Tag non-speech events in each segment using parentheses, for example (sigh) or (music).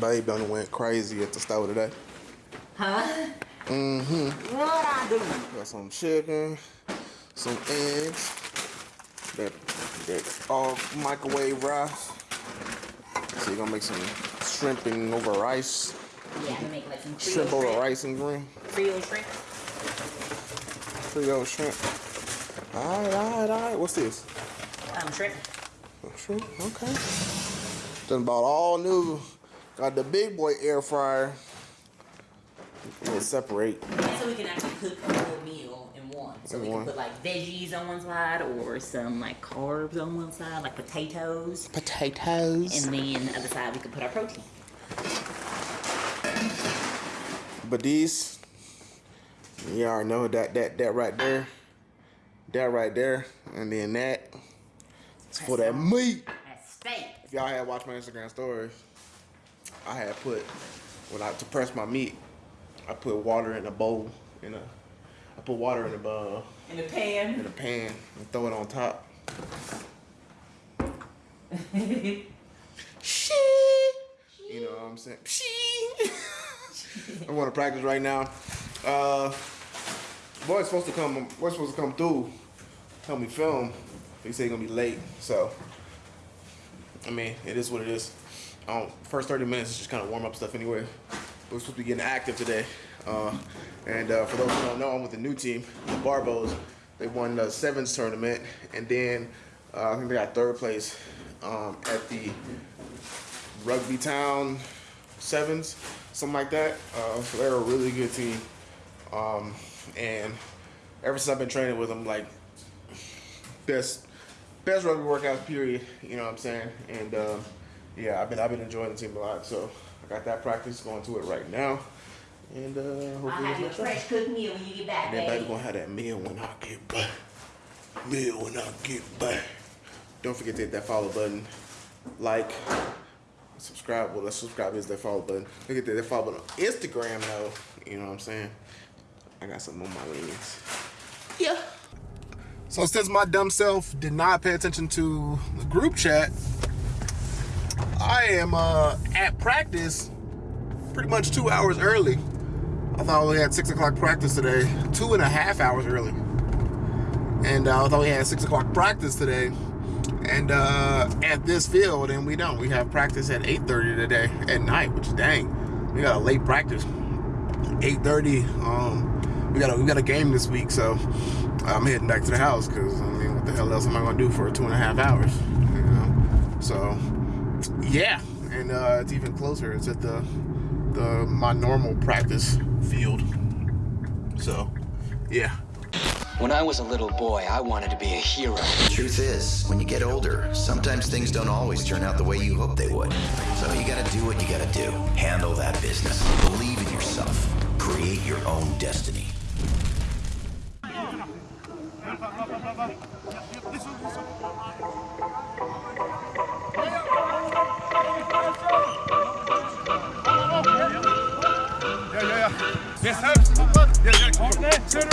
Babe done went crazy at the store today. Huh? Mm-hmm. What I do? Got some chicken, some eggs, that that all microwave rice. So you're gonna make some shrimping over rice. Yeah, I'm gonna make like some Shrimp over shrimp. rice and green. Creole shrimp. Creole shrimp. Alright, alright, alright. What's this? Um, shrimp. Shrimp, okay. Done bought all new. Got the big boy air fryer. We'll separate. And so we can actually cook a whole meal in one. So In we one. can put like veggies on one side or some like carbs on one side, like potatoes. Potatoes. And then the other side we can put our protein. But these, y'all know that that that right there, that right there, and then that. It's for that meat. That's steak. If y'all had watched my Instagram stories, I had put when I to press my meat, I put water in a bowl in a, I put water in a uh, In the pan. in a pan and throw it on top. (laughs) Shit. You know what I'm saying? Shit. (laughs) I want to practice right now. Uh, boy's supposed to come. Boy's supposed to come through. Help me film. He said he gonna be late, so I mean, it is what it is. Um, first 30 minutes is just kind of warm up stuff anyway. We're supposed to be getting active today. Uh, and uh, for those who don't know, I'm with the new team, the Barbos. They won the sevens tournament, and then uh, I think they got third place um, at the Rugby Town sevens, something like that. Uh, so they're a really good team. Um, and ever since I've been training with them, like best best rugby workout period. You know what I'm saying? And uh, yeah, I've been I've been enjoying the team a lot. So I got that practice going to it right now. And uh, I'll hopefully have you a it's fresh cooked meal when you get back, and then baby baby. gonna have that meal when I get back. Meal when I get back. Don't forget to hit that follow button. Like, subscribe. Well, let's subscribe is that follow button. Look at that, that follow button on Instagram though. You know what I'm saying? I got something on my legs. Yeah. So since my dumb self did not pay attention to the group chat, I am uh, at practice pretty much two hours early. I thought we had six o'clock practice today, two and a half hours early. And uh, I thought we had six o'clock practice today, and uh, at this field, and we don't. We have practice at 8:30 today at night, which dang. We got a late practice, 8:30. Um, we got a we got a game this week, so I'm heading back to the house because I mean, what the hell else am I gonna do for two and a half hours? You know, so yeah, and uh, it's even closer. It's at the the my normal practice field. So, yeah. When I was a little boy, I wanted to be a hero. Truth is, when you get older, sometimes things don't always turn out the way you hope they would. So you gotta do what you gotta do. Handle that business. Believe in yourself. Create your own destiny. On.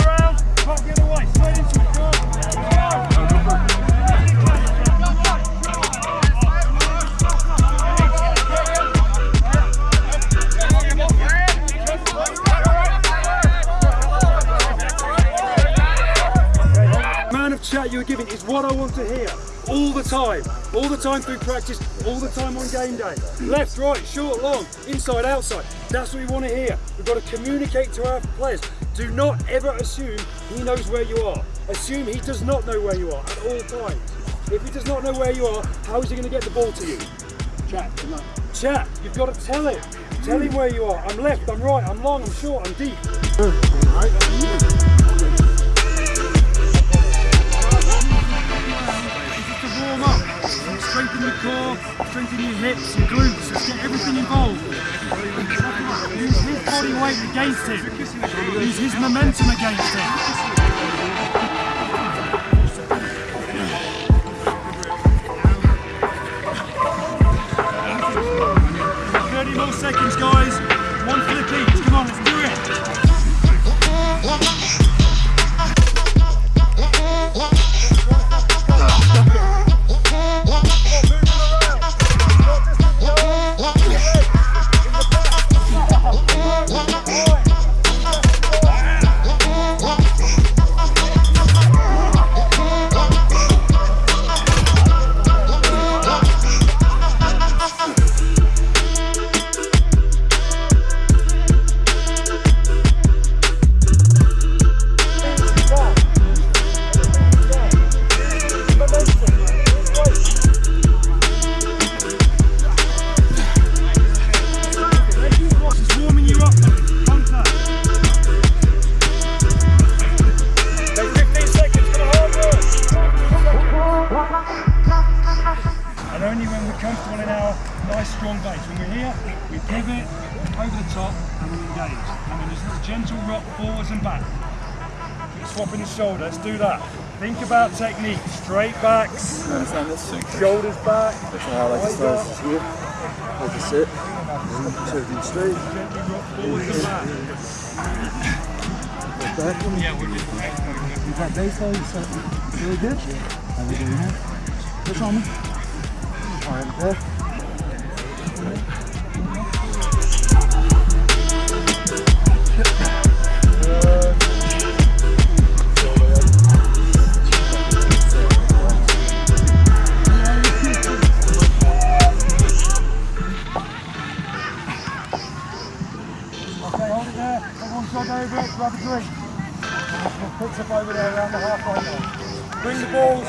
of chat you're giving is what I want to hear all the time. All the time through practice, all the time on game day. Left, right, short, long, inside, outside. That's what we want to hear. We've got to communicate to our players. Do not ever assume he knows where you are. Assume he does not know where you are at all times. If he does not know where you are, how is he going to get the ball to you? Chat, Chat, you've got to tell him. Tell him where you are. I'm left, I'm right, I'm long, I'm short, I'm deep. to warm up. Strengthen your core, strengthen your hips, your glutes, let's get everything involved. His weight against him. His momentum against him. About technique, straight backs, shoulders back. That's how I like to start here. Like to sit, sit straight. Gently rock forwards back. Yeah, we're just You've got baseline, you set really good. How we doing that? Push on me. All right, there. There. Everyone jog over it, grab a drink. Picks up over there around the halfway line. Bring the balls.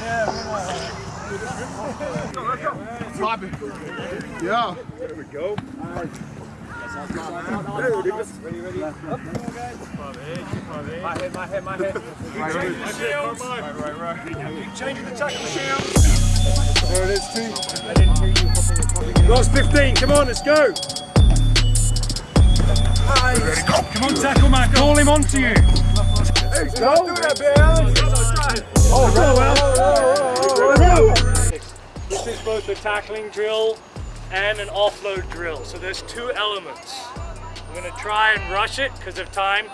Yeah, bring that. Yeah. There we go. My head, my head, my head. Right, right, right, right. Keep changing the tackle, Shield. There it is, two. I didn't hear you. Last 15, come on, let's go. Come on, tackle man, call him onto you. Hey, go. Do that, man. Oh, well. This is both a tackling drill and an offload drill. So there's two elements. I'm gonna try and rush it because of time.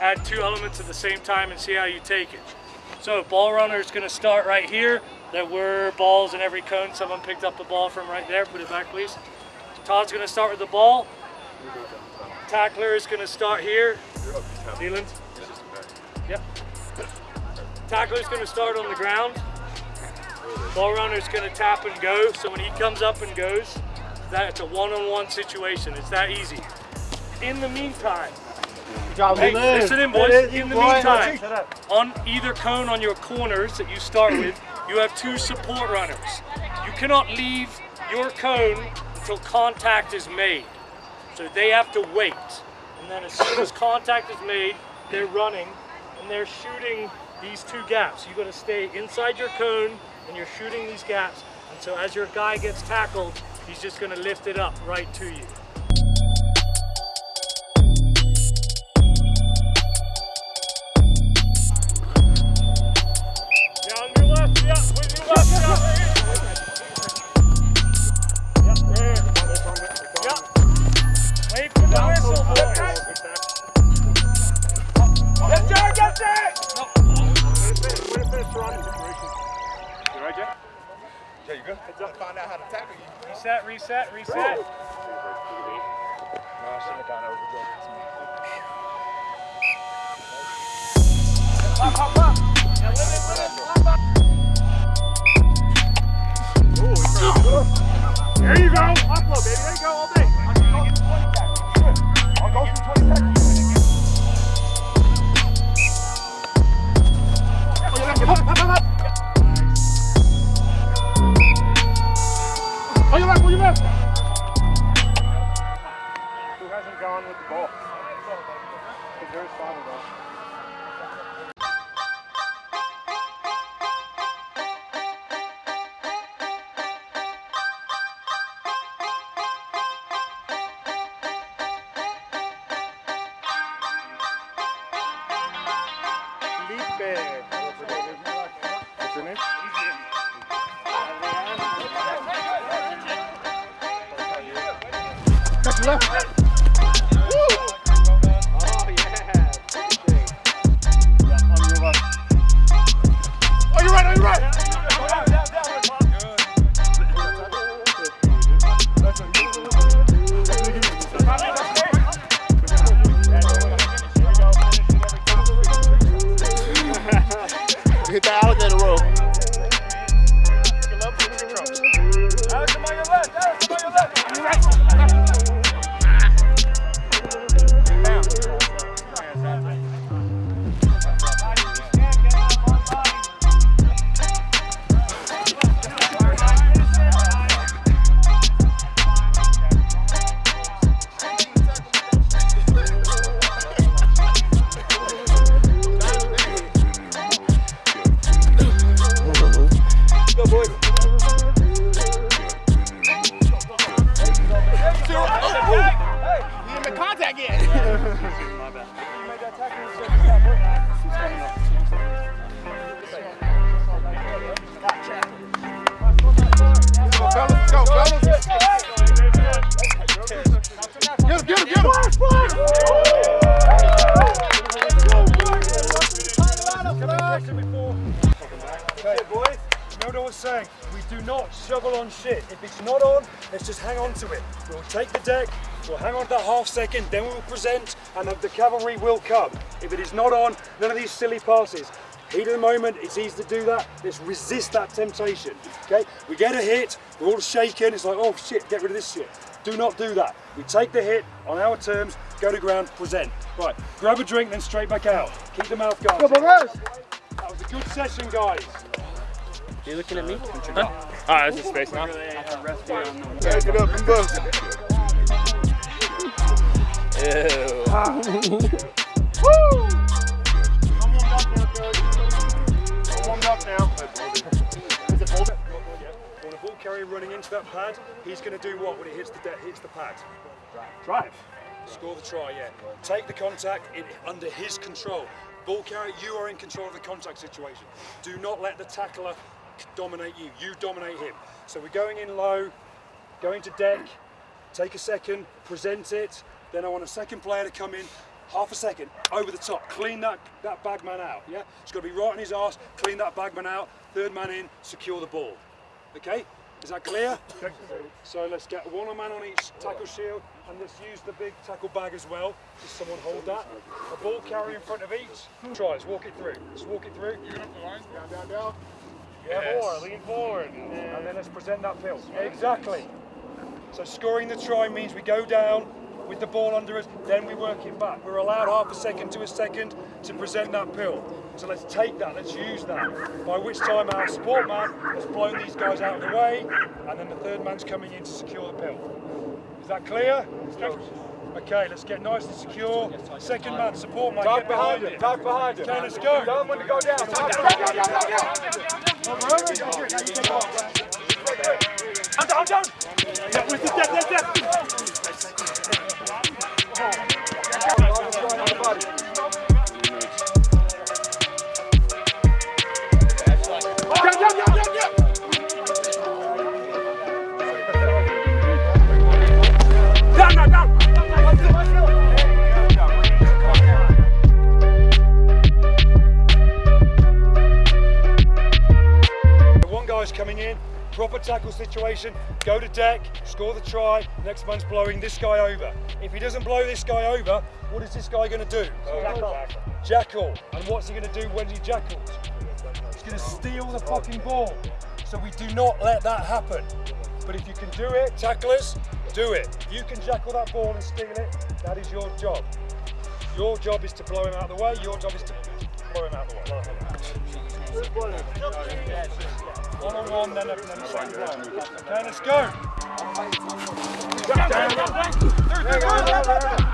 Add two elements at the same time and see how you take it. So ball runner is gonna start right here. There were balls in every cone. Someone picked up the ball from right there. Put it back, please. Todd's gonna start with the ball. Tackler is gonna start here. Leland. Yep. Tackler's gonna start on the ground. Ball runner's gonna tap and go. So when he comes up and goes, that's a one-on-one situation. It's that easy. In the meantime, hey, listen in, boys. In the meantime, on either cone on your corners that you start with, you have two support runners. You cannot leave your cone until contact is made. So they have to wait. And then as soon as contact is made, they're running and they're shooting these two gaps. You gotta stay inside your cone and you're shooting these gaps. And so as your guy gets tackled, he's just gonna lift it up right to you. There you go. Offload, baby. There you go all day. I'll go through 20 seconds. On your left, on your left. Who hasn't gone with the ball? There's Father though. What's your name? Left. Hit the not shovel on shit. If it's not on, let's just hang on to it. We'll take the deck, we'll hang on to that half second, then we will present, and the cavalry will come. If it is not on, none of these silly passes. Heat of the moment, it's easy to do that. Let's resist that temptation. Okay? We get a hit, we're all shaking, it's like, oh shit, get rid of this shit. Do not do that. We take the hit on our terms, go to ground, present. Right, grab a drink, then straight back out. Keep the mouth guard. That was a good session, guys. Are You looking at me? Huh? Alright, this is space now. Back it up and bust. warmed up now. Is it hold it? On a ball carrier running into that pad, he's going to do what when he hits the hits the pad? Drive. Score the try, yeah. Take the contact in, under his control. Ball carrier, you are in control of the contact situation. Do not let the tackler dominate you. You dominate him. So we're going in low, going to deck, take a second, present it, then I want a second player to come in, half a second, over the top, clean that, that bag man out, yeah? It's got to be right on his arse, clean that bag man out, third man in, secure the ball. Okay? Is that clear? So let's get one man on each tackle shield, and let's use the big tackle bag as well. Just someone hold that. A ball carrier in front of each. Try, let's walk it through. Let's walk it through. Down, down, down. Yeah, more, lean forward. And then let's present that pill. Exactly. So scoring the try means we go down with the ball under us, then we work it back. We're allowed half a second to a second to present that pill. So let's take that, let's use that. By which time our support man has blown these guys out of the way, and then the third man's coming in to secure the pill. Is that clear? Okay, let's get nice and secure. Second man, support man, get behind it. Talk behind it. Okay, let's go. Tell them when to go down. I'm down, down. Yeah, with the depth, depth, depth. Proper tackle situation, go to deck, score the try, next man's blowing this guy over. If he doesn't blow this guy over, what is this guy going to do? Jackal. Jackal. And what's he going to do when he jackals? He's going to steal the fucking ball. So we do not let that happen. But if you can do it, tacklers, do it. If you can jackal that ball and steal it, that is your job. Your job is to blow him out of the way, your job is to blow him out of the way. One on one, then a. Okay, let's go.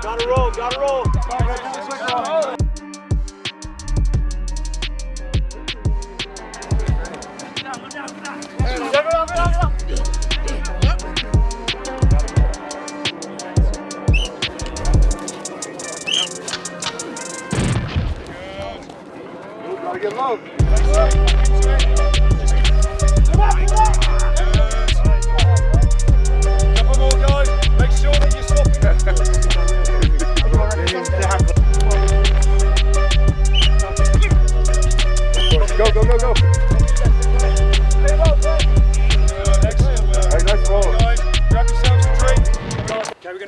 Gotta roll, gotta roll.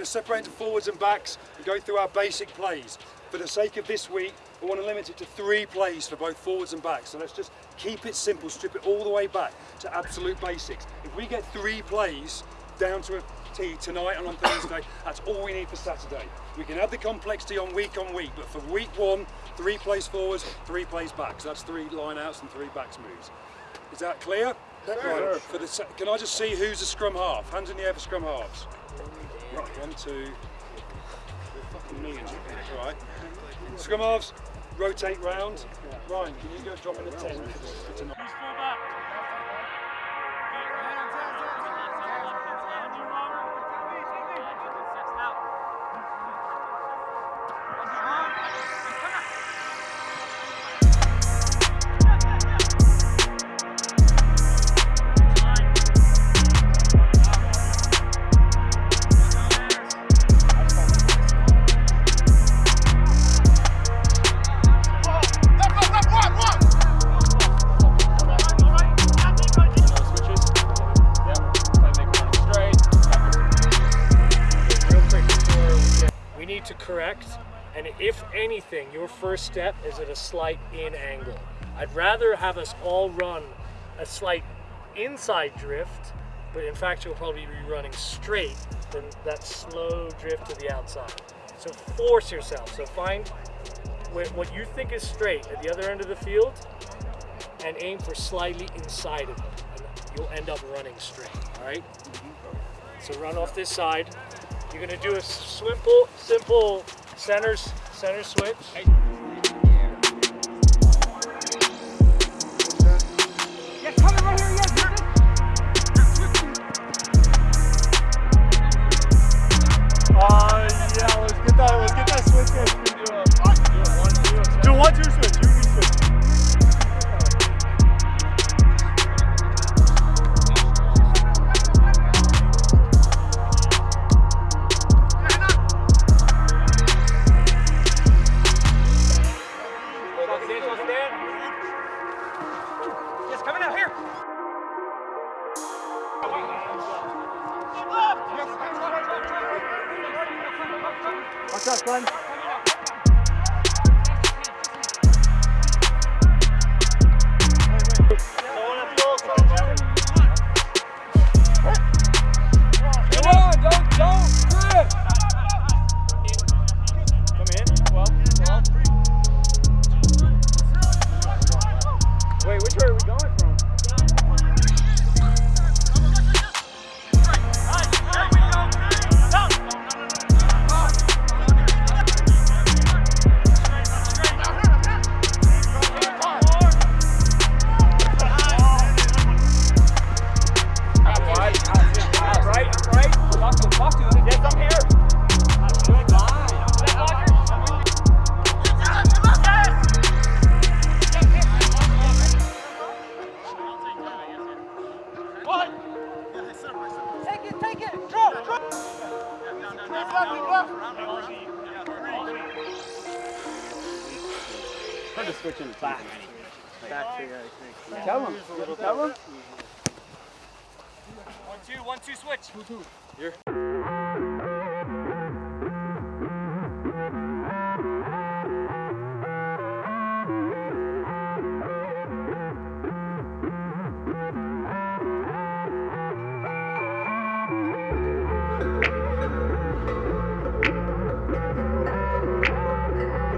Okay, we're going to separate into forwards and backs and go through our basic plays. For the sake of this week, we want to limit it to three plays for both forwards and backs. So let's just keep it simple, strip it all the way back to absolute basics. If we get three plays down to a T tonight and on (coughs) Thursday, that's all we need for Saturday. We can add the complexity on week on week, but for week one, three plays forwards, three plays backs. That's three lineouts and three backs moves. Is that clear? Right. For the, can I just see who's a scrum half? Hands in the air for scrum halves. Two. Fucking millions. All right. Scrum halves, rotate round. Ryan, can you go drop in a 10 anything, your first step is at a slight in angle. I'd rather have us all run a slight inside drift, but in fact, you'll probably be running straight than that slow drift to the outside. So force yourself. So find what you think is straight at the other end of the field and aim for slightly inside of it. And you'll end up running straight, all right? So run off this side. You're gonna do a simple, simple centers, center switch. Uh, which way are we going from? Hard to switch in back. Back to yeah, Tell him. Tell him. One, two, one, two, switch.